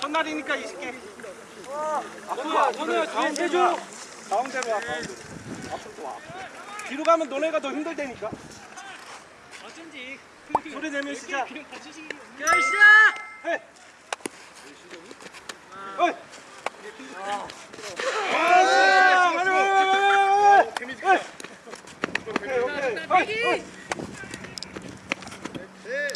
힘들다니까 이 새끼. 앞으로 너네 뒤에 해줘. 가운데로 와. 가운데. 앞으로 와. 뒤로 가면 너네가 더 힘들다니까. 어쩐지 소리 내면 시작. 시작. 해. 어이. 아, 빨리 빨리 빨리 빨리. 빨리. 오케이 오케이. 어이, 어이.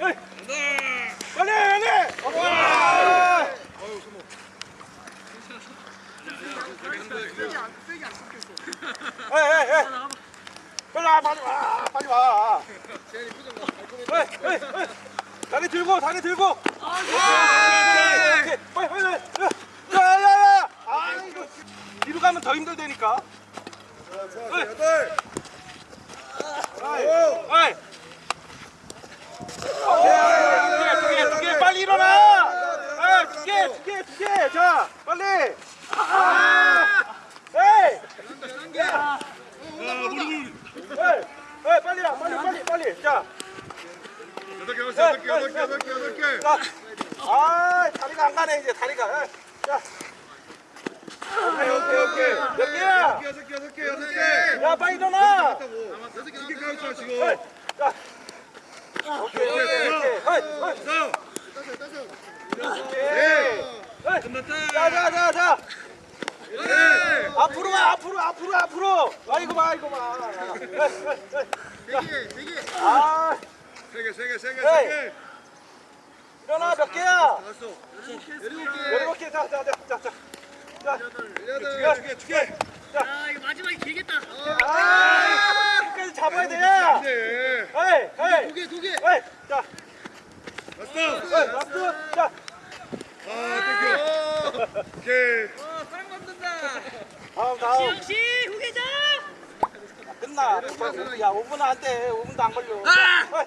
어이. 빨리 빨리. 와. 에이 에이 에이. 빨리 와 빨리 와 빨리 와. 에이 에이 에이. 다리 들고 다리 들고. 오케이. 빨리 빨리. 야 야 야. 아 이거 뒤로 가면 더 힘들다니까. 에이. 에이. 오케이. 두개 두 개 빨리 일어나. 아, 두 개, 두 개, 두 개. 자, 빨리. 아, 에이. 에이, 에이, 빨리 라 빨리, 빨리, 빨리. 자, 여덟 개, 여덟 개, 여덟 개. 아, 다리가 안 가네 이제 다리가. 자. 오케이, 오케이, 오케이. 몇 개야? 여섯 개, 여섯 개, 여섯 개. 야, 빨리 일어나. 여섯 개 가르쳐 에이, 지금. 자. 오케이, 오케이, 오케이. 에이. 자, 오케이. 끝났다. 자, 자, 자, 자. 네. 앞으로 와 앞으로 앞으로 앞으로 아이고 봐 아이고 봐세 개. 아세 개, 세 개, 세 개, 에이. 세 개. 일어나 몇 개야 다섯. 일곱 개. 열일곱 개 자자자자자 여덟, 두 개, 두 개. 아 이거 마지막에 길겠다 아 끝까지 잡아야 돼 네. 에이 에이 두 개, 두 개. 에이 자 라스트. 에이 라스트 자 아, 땡큐. 오케이. 어 사랑 만든다 다음 다음 역시 후계자 끝나 야 5분 안 돼 5분도 안 걸려 아!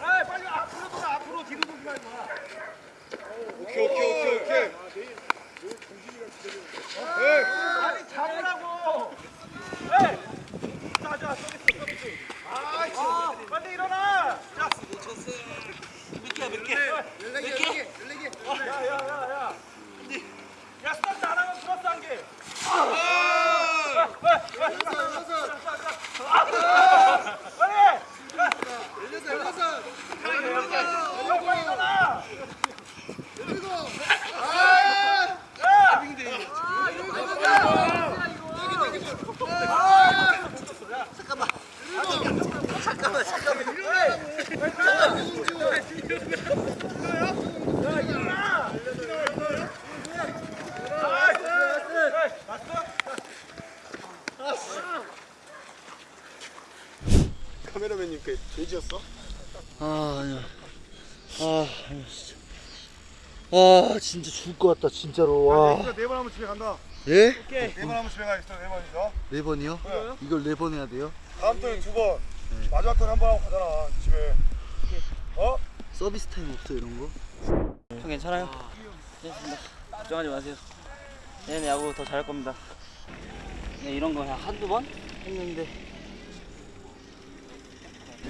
아 빨리 앞으로 돌아 앞으로 뒤로 돌지 말고 오케이, 오케이, 오케이, 오케이. 에이. 아니 잡으라고. 에이 자 자 서비스 서비스. 아 빨리 일어나 자 몇 개야 몇 개? 열네 개, 열네 개, 열네 개. 야야야야 야 스타트 안 하면 플러스 한 개. 빨리 열여섯, 열여섯. 빨리 일어나 열일곱. 야 카메라맨님께 돼지였어? 아 아니야 아 아니야 진짜 와 진짜 죽을 것 같다 진짜로 와 네번 하면 집에 간다. 예? 네번 하면 집에 가겠어. 네 번이죠. 네 번이요? 이걸 네 번 해야 돼요? 다음 턴에 두 번. 마지막 턴에 한번 하고 가잖아. 집에. 어? 서비스 타임 없어 이런 거? 형 괜찮아요? 괜찮습니다. 걱정하지 마세요. 내년 야구 더 잘할 겁니다. 네, 이런 거 그냥 한두 번 했는데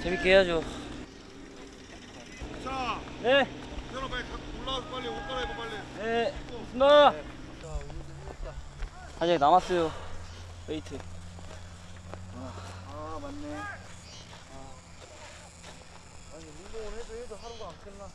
재밌게 해야죠. 자, 네, 현아 빨리 가- 올라와서 빨리 옷 갈아입어 빨리. 네, 나. 아직 남았어요. 웨이트. 아 맞네 아니 운동을 해도 해도 하루가 안 끝나